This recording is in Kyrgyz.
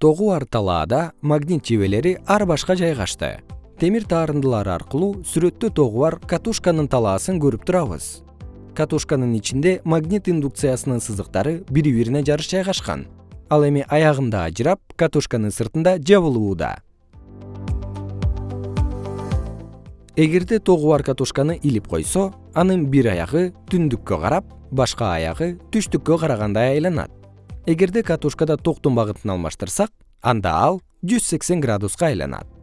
тогу бар талаада магнит жебелери ар башка жайгашты. Темир таарындылары аркылуу сүрөттө тогу бар катушканын талаасын көрүп турабыз. Катушканын ичинде магнит индукциясынын сызыктары бири бирине жарыш жайгашкан. Ал эми аягында ажырап катушканын сыртында жабылууда. Эгерде тогу бар катушканы илип койсо анын бир аягы түндүккө карап башка аягы түштүккө карагандай айланат эгерде катушкада токтун багытын алмаштырсак анда ал жүз сексен градуска айланат